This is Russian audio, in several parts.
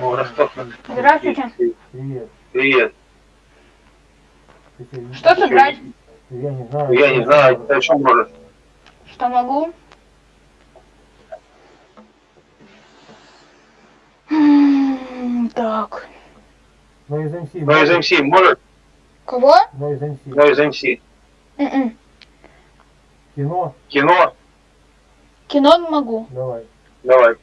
Ростов. Здравствуйте. Привет. Привет. Что сыграть? Я не знаю. Я не знаю, о чем можешь? Что могу? Так. Но из МС. Ну, из МС можешь? Кого? Но из МС. Ну, из МС. М-м. Кино. Кино? Кино могу. Давай. Давай.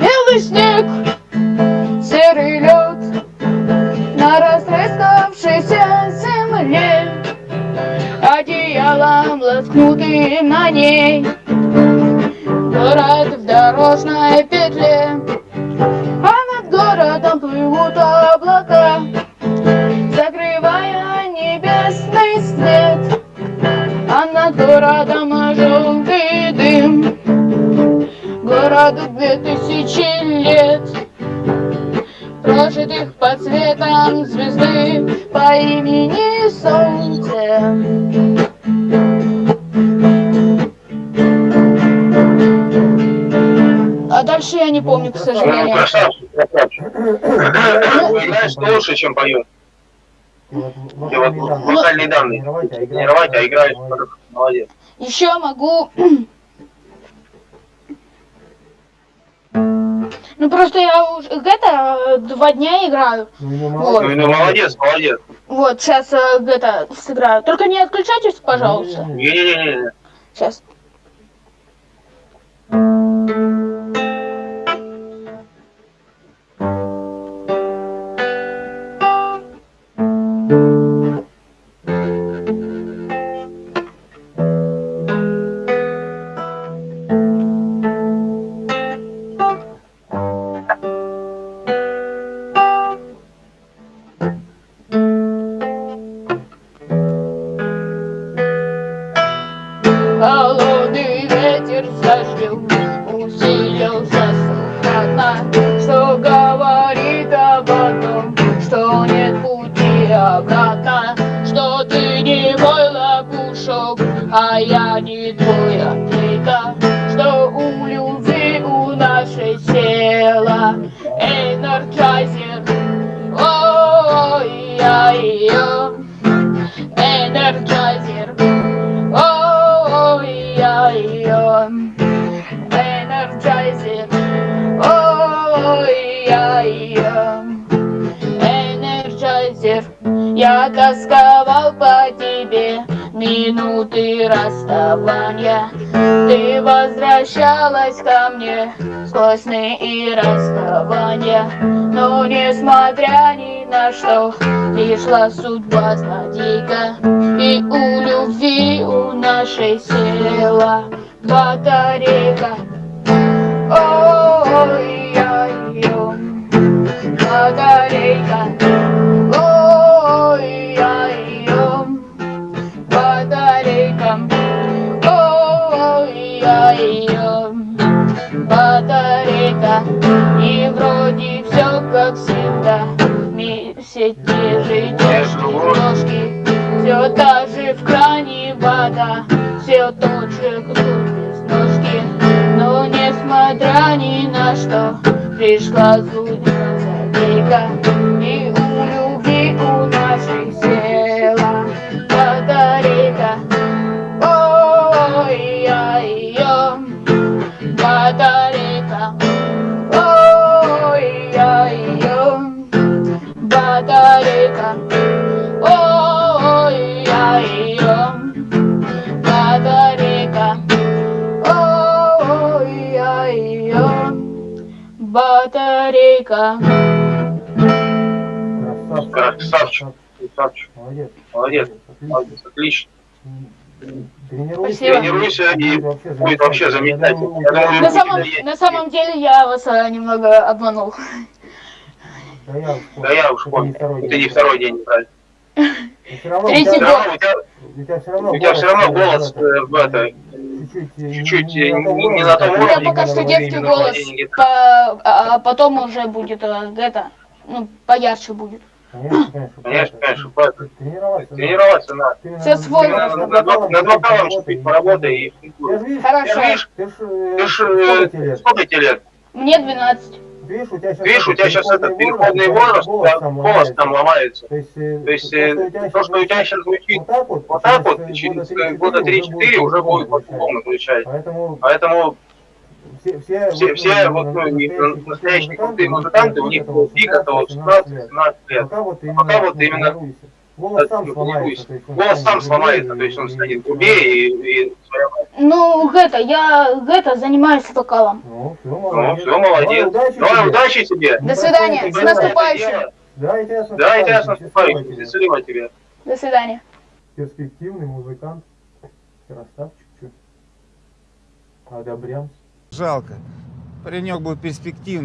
Белый снег, серый лед на растрескавшейся земле, одеялом лоскнутым на ней, дорожной петле, а над городом плывут облака, закрывая небесный свет, а над городом желтый дым. Городу две тысячи лет. Прожитых под светом звезды по имени Солнце к Ну, сожалению. красавчик, красавчик. Знаешь, что лучше, чем поет. Ты вот вокальные данные. Тренировать, а Тренировать, а играешь. Молодец. Еще могу... Ну просто я уже это два дня играю. Ну, ну, Вот. Ну, ну, молодец, молодец. Вот, сейчас это сыграю. Только не отключайтесь, пожалуйста. Не-не-не. Не-не-не. Сейчас. Холодный ветер с дождем усилился стократно, Все говорит об одном, что нет пути обратно, Что ты не мой лопушок, а я не твой ответа, Что у любви у нашей села Energizer, ой, я ее Energizer. Ой-ой-ой, Energizer. Ой-ой-ой, Energizer. Я тосковал по тебе минуты расставания. Ты возвращалась ко мне сквозь сны и расстояния. Но несмотря ни на что, пришла судьба злодейка. И у любви у нашей села батарейка. Ой-ой-ой, батарейка. Ой-ой-ой, батарейка. Ой-ой-ой, батарейка. И вроде все как всегда. Те же нежные ложки. Все та же в кране вода, все тот же круг без ножки. Но несмотря ни на что, пришла судьба злодейка. И у любви у нашей села батарейка. Ой-ой-ой, батарейка. Ой-ой-ой, батарейка. Батарейка. Красавчик. Красавчик. Молодец. Молодец. Отлично. Молодец, Отлично. Тренируйся. Тренируйся и будет вообще замечательно. На самом, на самом деле я вас э, немного обманул. Да я уж Да я уж Это понял. не второй день. не второй день играть. Но всё равно у Третий тебя- Все равно у тебя, все равно голос э, э, в это, чуть-чуть э, не, э, на том не- не уровне, на том как У меня уровне, пока что детский голос, а а потом уже будет э, это, ну, поярче будет. Конечно, конечно. Конечно, правильно. Тренироваться. надо. Тренироваться надо. Ты Все свой над вокалом- над вокалом чуть поработай и Хорошо. Ты ж, э, ты ж, сколько э, тебе лет? сколько тебе лет? Мне 12. Видишь, у тебя сейчас, Видишь, у тебя сейчас этот переходный возраст, у тебя голос там ломается. То есть, э, То есть э, то, что у тебя сейчас звучит вот так вот, вот так вот, через, э, года года 3-4 3-4 уже будет по-другому звучать. Поэтому Поэтому все, все, все, все вот, ну, не- настоящие крутые музыканты, у них был пик это вот 16-17 лет. Пока вот именно. Голос сам сломается. то есть он Голос сам станет сломается, грубее то есть он и- станет и- грубее и, и своеобразнее. Ну, это, я, это, занимаюсь вокалом. Ну, все, Ну, молодец. все, молодец. Удачи Давай, тебе. удачи тебе. До свидания, с наступающим. Да, и тебя с Да, и тебя с наступающим. тебе. Счастливо тебе. До свидания. Перспективный музыкант. Красавчик, чё. Одобрям. Жалко. Паренек был перспективный.